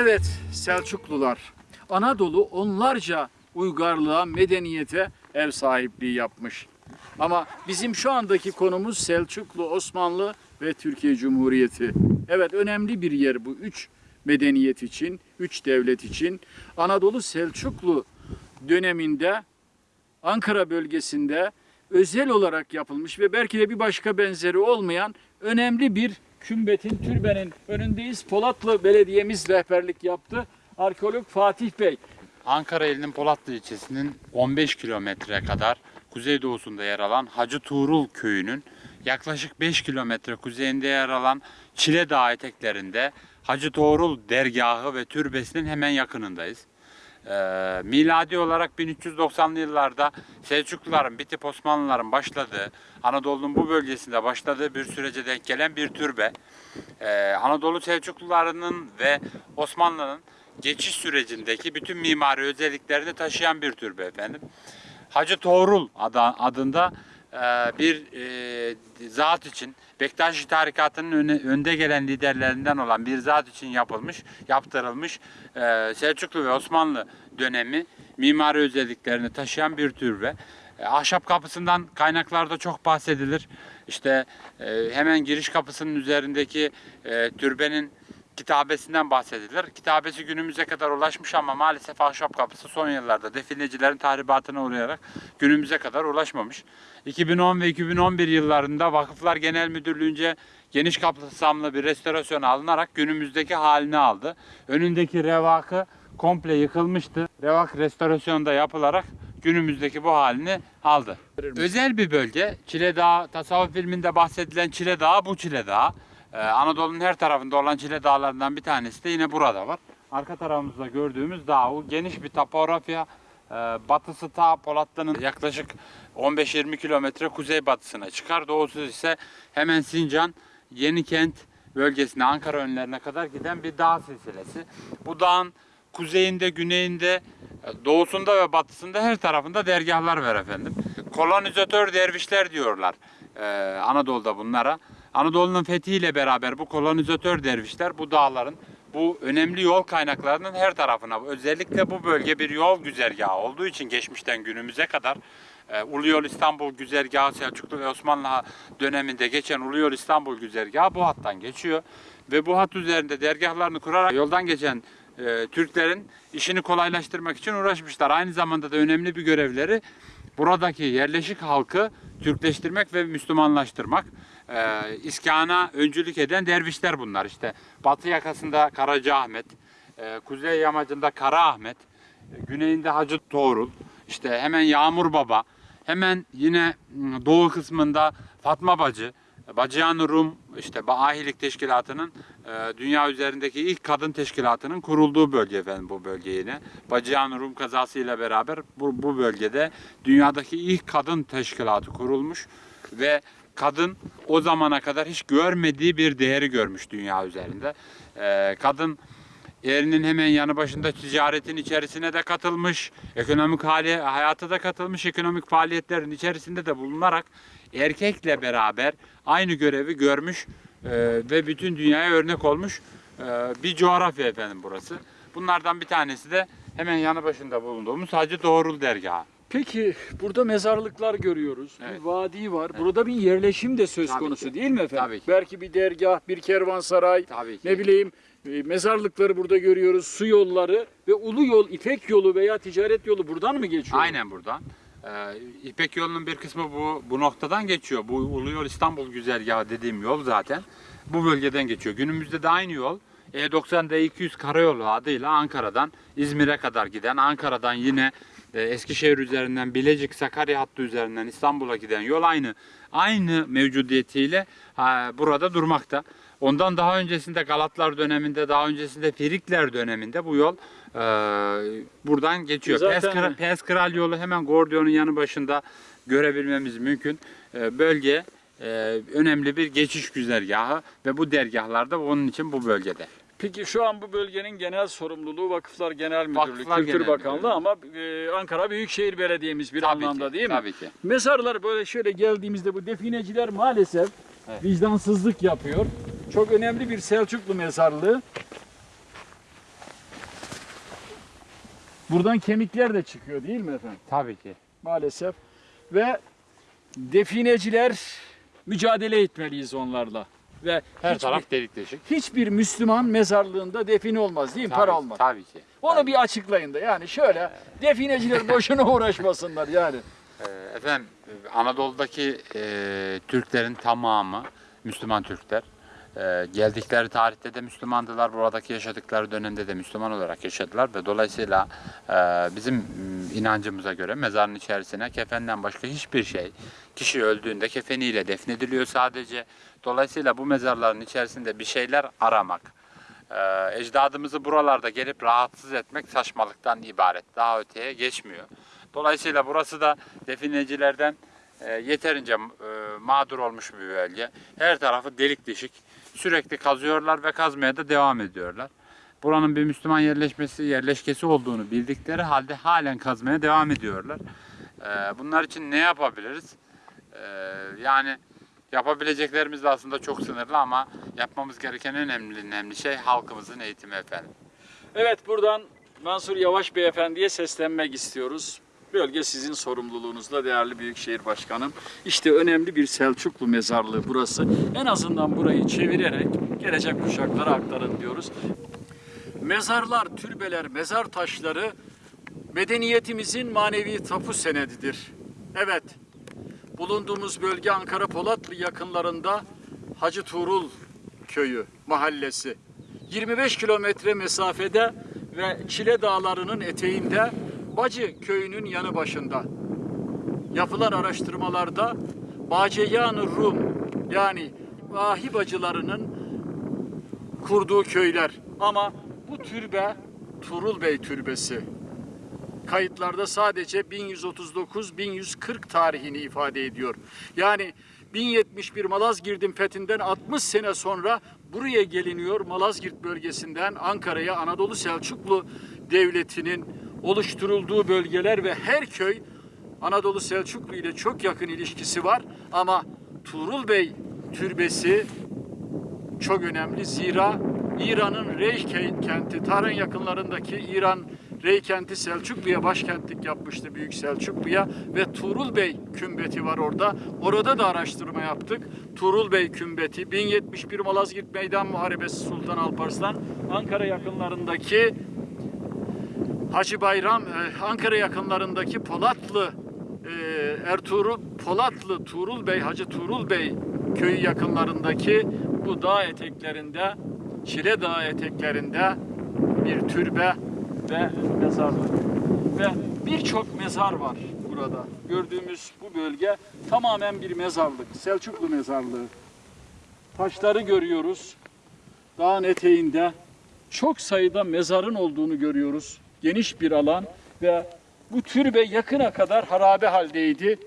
Evet Selçuklular Anadolu onlarca uygarlığa, medeniyete ev sahipliği yapmış. Ama bizim şu andaki konumuz Selçuklu, Osmanlı ve Türkiye Cumhuriyeti. Evet önemli bir yer bu üç medeniyet için, üç devlet için. Anadolu Selçuklu döneminde Ankara bölgesinde özel olarak yapılmış ve belki de bir başka benzeri olmayan önemli bir kümbetin, türbenin önündeyiz. Polatlı Belediyemiz rehberlik yaptı. Arkeolog Fatih Bey. Ankara ilinin Polatlı ilçesinin 15 kilometre kadar kuzeydoğusunda yer alan Hacı Tuğrul köyünün yaklaşık 5 kilometre kuzeyinde yer alan Çile Dağı eteklerinde Hacı Tuğrul dergahı ve türbesinin hemen yakınındayız. Ee, miladi olarak 1390'lı yıllarda Selçukluların bitip Osmanlıların başladığı, Anadolu'nun bu bölgesinde başladığı bir sürece denk gelen bir türbe. Ee, Anadolu Selçuklularının ve Osmanlı'nın geçiş sürecindeki bütün mimari özelliklerini taşıyan bir türbe efendim. Hacı Tuğrul adı- adında bir e, zat için Bektaşi tarikatının önde gelen liderlerinden olan bir zat için yapılmış, yaptırılmış e, Selçuklu ve Osmanlı dönemi mimari özelliklerini taşıyan bir türbe. E, Ahşap kapısından kaynaklarda çok bahsedilir. İşte e, hemen giriş kapısının üzerindeki e, türbenin kitabesinden bahsedilir. Kitabesi günümüze kadar ulaşmış ama maalesef ahşap kapısı son yıllarda definecilerin tahribatına uğrayarak günümüze kadar ulaşmamış. 2010 ve 2011 yıllarında Vakıflar Genel Müdürlüğü'nce geniş kapsamlı bir restorasyon alınarak günümüzdeki halini aldı. Önündeki revakı komple yıkılmıştı. Revak restorasyonda yapılarak günümüzdeki bu halini aldı. Özel bir bölge. Çile Dağı, tasavvuf filminde bahsedilen Çile Dağı bu Çile Dağı. Ee, Anadolu'nun her tarafında olan Çile Dağlarından bir tanesi de yine burada var. Arka tarafımızda gördüğümüz dağ o geniş bir topografya. Ee, batısı ta Polatlı'nın yaklaşık 15-20 kilometre kuzeybatısına çıkar. Doğusu ise hemen Sincan, Yenikent bölgesine, Ankara önlerine kadar giden bir dağ silsilesi. Bu dağın kuzeyinde, güneyinde, e, doğusunda ve batısında her tarafında dergahlar var efendim. Kolonizatör dervişler diyorlar e, Anadolu'da bunlara. Anadolu'nun fethiyle beraber bu kolonizatör dervişler bu dağların bu önemli yol kaynaklarının her tarafına özellikle bu bölge bir yol güzergahı olduğu için geçmişten günümüze kadar e, Ulu Yol İstanbul güzergahı Selçuklu ve Osmanlı döneminde geçen Ulu Yol İstanbul güzergahı bu hattan geçiyor ve bu hat üzerinde dergahlarını kurarak yoldan geçen e, Türklerin işini kolaylaştırmak için uğraşmışlar. Aynı zamanda da önemli bir görevleri buradaki yerleşik halkı Türkleştirmek ve Müslümanlaştırmak. E, iskana öncülük eden dervişler bunlar. İşte batı yakasında Karaca Ahmet, e, kuzey yamacında Kara Ahmet, e, güneyinde Hacı Tuğrul, işte hemen Yağmur Baba, hemen yine m, doğu kısmında Fatma Bacı, Bacıyan Rum işte Ahilik Teşkilatı'nın e, dünya üzerindeki ilk kadın teşkilatının kurulduğu bölge efendim bu bölge yine. Bacıyan Rum kazasıyla beraber bu, bu bölgede dünyadaki ilk kadın teşkilatı kurulmuş ve kadın o zamana kadar hiç görmediği bir değeri görmüş dünya üzerinde. E, kadın Erinin hemen yanı başında ticaretin içerisine de katılmış, ekonomik hali, hayata da katılmış, ekonomik faaliyetlerin içerisinde de bulunarak erkekle beraber aynı görevi görmüş e, ve bütün dünyaya örnek olmuş e, bir coğrafya efendim burası. Bunlardan bir tanesi de hemen yanı başında bulunduğumuz Hacı Doğrul Dergahı. Peki burada mezarlıklar görüyoruz. Evet. Bir vadi var. Burada bir yerleşim de söz Tabii konusu ki. değil mi efendim? Tabii ki. Belki bir dergah, bir kervansaray, Tabii ki. ne bileyim e, mezarlıkları burada görüyoruz, su yolları ve ulu yol, İpek yolu veya ticaret yolu buradan mı geçiyor? Aynen buradan. Ee, İpek yolunun bir kısmı bu bu noktadan geçiyor. Bu Ulu Yol İstanbul güzergahı dediğim yol zaten bu bölgeden geçiyor. Günümüzde de aynı yol E90 D200 karayolu adıyla Ankara'dan İzmir'e kadar giden, Ankara'dan yine Eskişehir üzerinden Bilecik Sakarya hattı üzerinden İstanbul'a giden yol aynı. Aynı mevcudiyetiyle burada durmakta. Ondan daha öncesinde Galatlar döneminde, daha öncesinde Firikler döneminde bu yol e, buradan geçiyor. Zaten- Pes, Kra- Pes Kral yolu hemen Gordion'un yanı başında görebilmemiz mümkün. E, bölge e, önemli bir geçiş güzergahı ve bu dergahlar da onun için bu bölgede. Peki şu an bu bölgenin genel sorumluluğu Vakıflar Genel Müdürlüğü, Vakıflar Kültür Genel Bakanlığı Müdürlüğü. ama e, Ankara Büyükşehir Belediye'miz bir Tabii anlamda ki, değil mi? tabii ki. Mezarlar böyle şöyle geldiğimizde bu defineciler maalesef Evet. vicdansızlık yapıyor. Çok önemli bir Selçuklu mezarlığı. Buradan kemikler de çıkıyor değil mi efendim? Tabii ki. Maalesef. Ve defineciler mücadele etmeliyiz onlarla. Ve Her hiçbir, taraf delik deşik. hiçbir Müslüman mezarlığında define olmaz değil mi? Tabii, Para olmaz. Tabii ki. Onu bir açıklayın da yani şöyle defineciler boşuna uğraşmasınlar yani. Ee, Efendim Anadolu'daki e, Türklerin tamamı Müslüman Türkler. E, geldikleri tarihte de Müslümandılar. Buradaki yaşadıkları dönemde de Müslüman olarak yaşadılar ve dolayısıyla e, bizim m, inancımıza göre mezarın içerisine kefenden başka hiçbir şey kişi öldüğünde kefeniyle defnediliyor sadece. Dolayısıyla bu mezarların içerisinde bir şeyler aramak, e, ecdadımızı buralarda gelip rahatsız etmek saçmalıktan ibaret. Daha öteye geçmiyor. Dolayısıyla burası da definecilerden e, yeterince e, mağdur olmuş bir bölge. Her tarafı delik deşik. Sürekli kazıyorlar ve kazmaya da devam ediyorlar. Buranın bir Müslüman yerleşmesi, yerleşkesi olduğunu bildikleri halde halen kazmaya devam ediyorlar. E, bunlar için ne yapabiliriz? E, yani yapabileceklerimiz de aslında çok sınırlı ama yapmamız gereken en önemli, önemli şey halkımızın eğitimi efendim. Evet buradan Mansur Yavaş Beyefendi'ye seslenmek istiyoruz. Bölge sizin sorumluluğunuzda değerli Büyükşehir Başkanım. İşte önemli bir Selçuklu mezarlığı burası. En azından burayı çevirerek gelecek kuşaklara aktarın diyoruz. Mezarlar, türbeler, mezar taşları medeniyetimizin manevi tapu senedidir. Evet, bulunduğumuz bölge Ankara Polatlı yakınlarında Hacı Tuğrul köyü, mahallesi. 25 kilometre mesafede ve Çile Dağları'nın eteğinde Bacı köyünün yanı başında. Yapılan araştırmalarda Baceyan-ı Rum yani vahi bacılarının kurduğu köyler. Ama bu türbe Tuğrul Bey türbesi. Kayıtlarda sadece 1139-1140 tarihini ifade ediyor. Yani 1071 Malazgirt'in fethinden 60 sene sonra buraya geliniyor. Malazgirt bölgesinden Ankara'ya Anadolu Selçuklu Devleti'nin oluşturulduğu bölgeler ve her köy Anadolu Selçuklu ile çok yakın ilişkisi var. Ama Tuğrul Bey türbesi çok önemli. Zira İran'ın Rey ke- kenti, Tahran yakınlarındaki İran Rey kenti Selçuklu'ya başkentlik yapmıştı Büyük Selçuklu'ya ve Tuğrul Bey kümbeti var orada. Orada da araştırma yaptık. Tuğrul Bey kümbeti 1071 Malazgirt Meydan Muharebesi Sultan Alparslan Ankara yakınlarındaki Hacı Bayram e, Ankara yakınlarındaki Polatlı e, Ertuğrul Polatlı Tuğrul Bey Hacı Tuğrul Bey köyü yakınlarındaki bu dağ eteklerinde Çile Dağı eteklerinde bir türbe ve mezarlık ve birçok mezar var burada. Gördüğümüz bu bölge tamamen bir mezarlık. Selçuklu mezarlığı. Taşları görüyoruz. Dağın eteğinde çok sayıda mezarın olduğunu görüyoruz. Geniş bir alan ve bu türbe yakına kadar harabe haldeydi.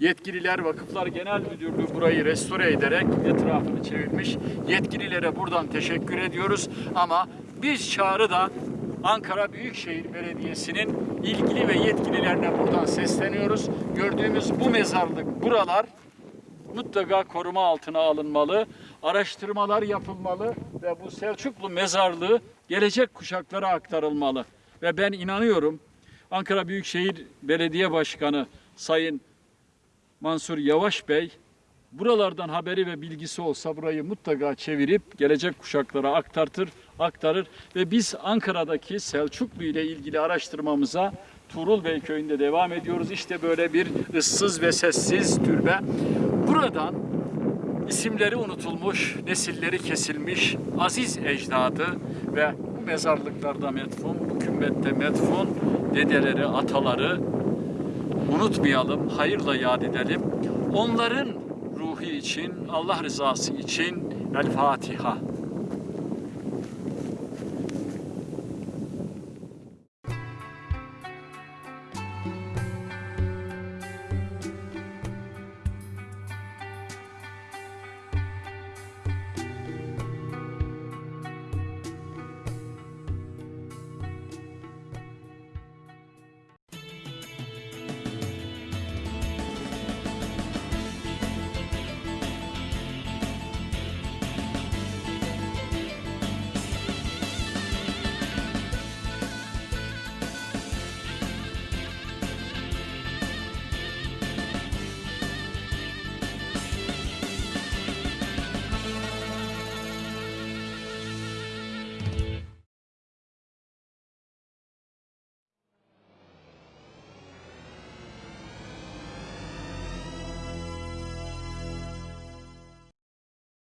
Yetkililer Vakıflar Genel Müdürlüğü burayı restore ederek etrafını çevirmiş. Yetkililere buradan teşekkür ediyoruz ama biz çağrı da Ankara Büyükşehir Belediyesi'nin ilgili ve yetkililerine buradan sesleniyoruz. Gördüğümüz bu mezarlık buralar mutlaka koruma altına alınmalı, araştırmalar yapılmalı ve bu Selçuklu mezarlığı gelecek kuşaklara aktarılmalı. Ve ben inanıyorum Ankara Büyükşehir Belediye Başkanı Sayın Mansur Yavaş Bey buralardan haberi ve bilgisi olsa burayı mutlaka çevirip gelecek kuşaklara aktartır, aktarır ve biz Ankara'daki Selçuklu ile ilgili araştırmamıza Tuğrul Bey köyünde devam ediyoruz. İşte böyle bir ıssız ve sessiz türbe. Buradan isimleri unutulmuş, nesilleri kesilmiş aziz ecdadı ve mezarlıklarda metfun, kümbette metfun dedeleri, ataları unutmayalım, hayırla yad edelim. Onların ruhu için, Allah rızası için El Fatiha.